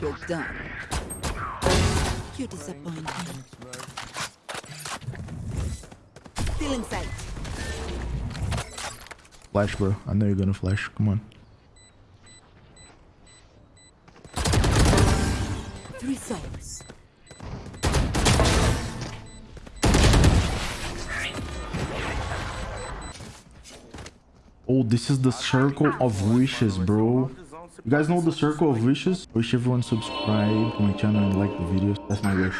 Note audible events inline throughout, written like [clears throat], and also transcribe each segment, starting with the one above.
You're done. You're disappointing. Still in sight. Flash, bro. I know you're gonna flash. Come on. Three souls. Oh, this is the circle of wishes, bro. You guys know the circle of wishes? Wish everyone subscribe to my channel and like the videos. That's my wish.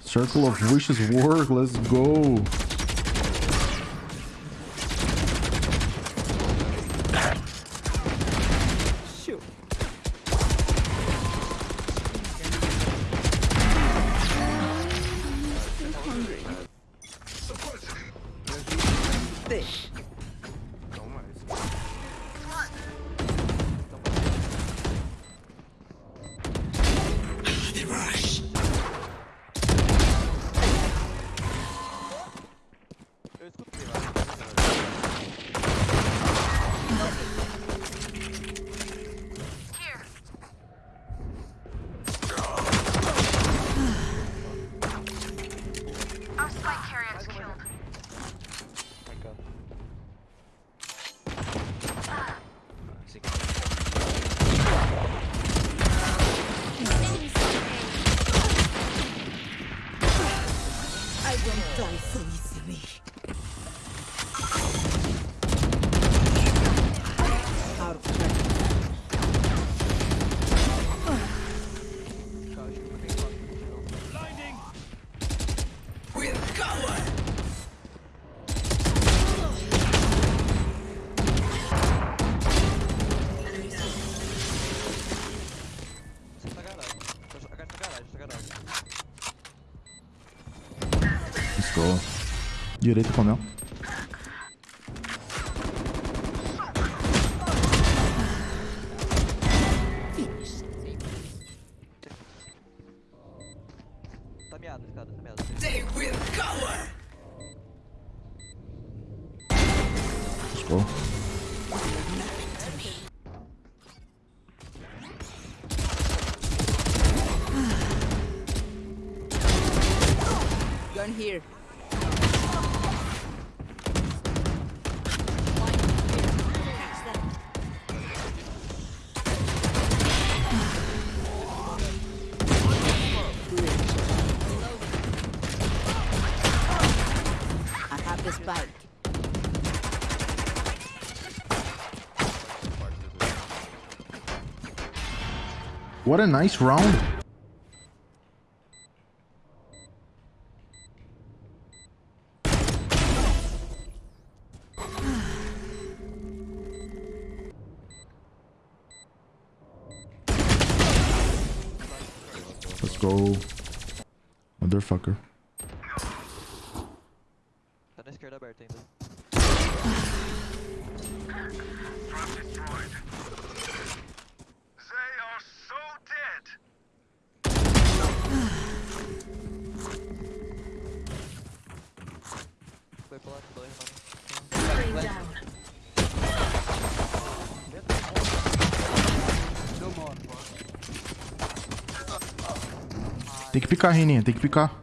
Circle of wishes work. Let's go. This. Our Direito, Conel. Tá meado, tá meado. What a nice round. Let's go. Motherfucker. Tem que picar, Reninha, tem que picar.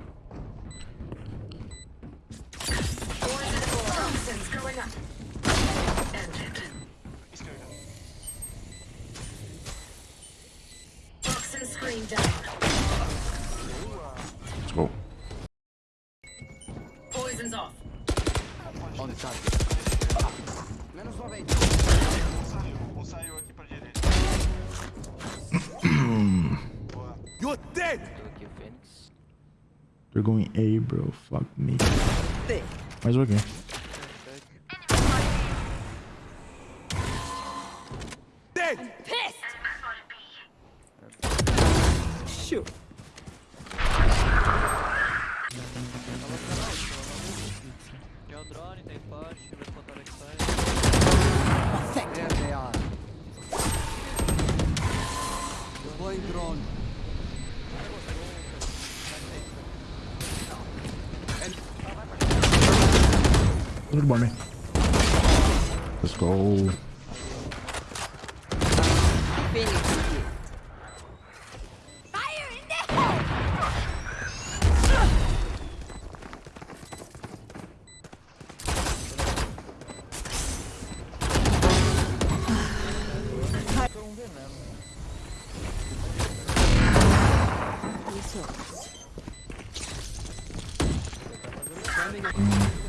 Let's go. On the. Tá? Menos 90. Saiu aqui pra direita. [clears throat] You dead! They're going A, bro. Fuck me. There. Mais alguém. Shoot. 100 money. Let's go. Thank you.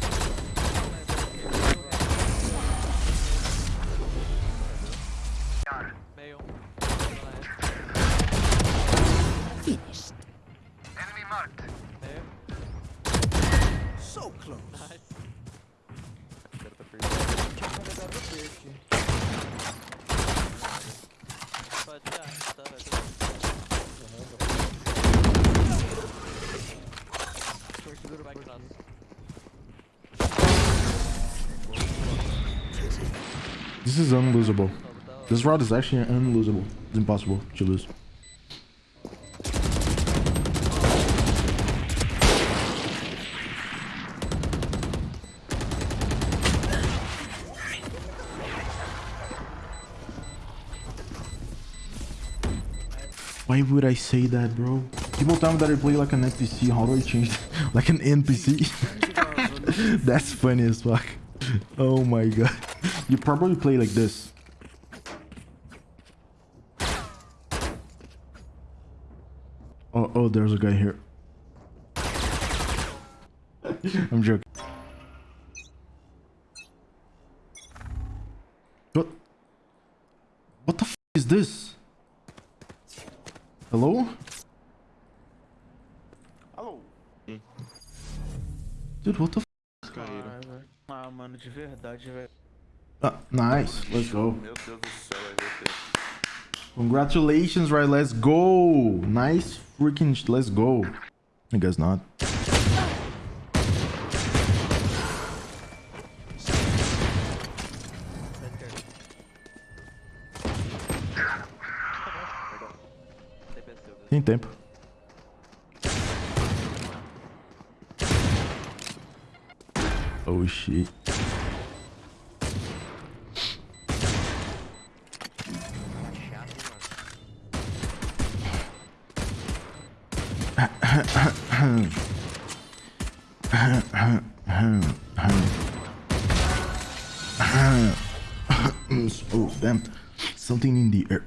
Nossa. This is unlosable. This round is actually unlosable. It's impossible to lose. Why would I say that, bro? People tell me that I play like an NPC. How do I change [laughs] like an NPC? [laughs] That's funny as fuck. Oh my god. You probably play like this. Oh, oh, there's a guy here. [laughs] I'm joking. What? What the f is this? Hello? Dude, what the f Caralho. Ah, mano, de verdade, velho. Ah, nice. Let's go. Meu Deus do céu, RT. Congratulations, right? Let's go. Nice freaking. sh- Let's go. I guess not. Tem tempo. Oh shit. oh damn. Something in the air.